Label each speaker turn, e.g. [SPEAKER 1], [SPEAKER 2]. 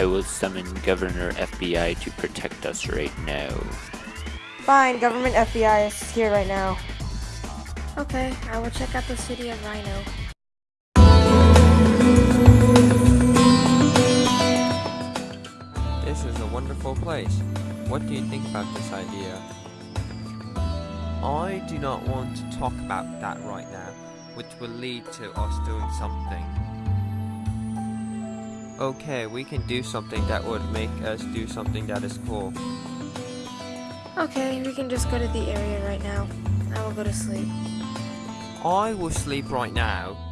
[SPEAKER 1] I will summon Governor FBI to protect us right now.
[SPEAKER 2] Fine, government FBI is here right now.
[SPEAKER 3] Okay, I will check out the city of Rhino.
[SPEAKER 4] This is a wonderful place. What do you think about this idea? I do not want to talk about that right now, which will lead to us doing something. Okay, we can do something that would make us do something that is cool.
[SPEAKER 3] Okay, we can just go to the area right now. I will go to sleep.
[SPEAKER 4] I will sleep right now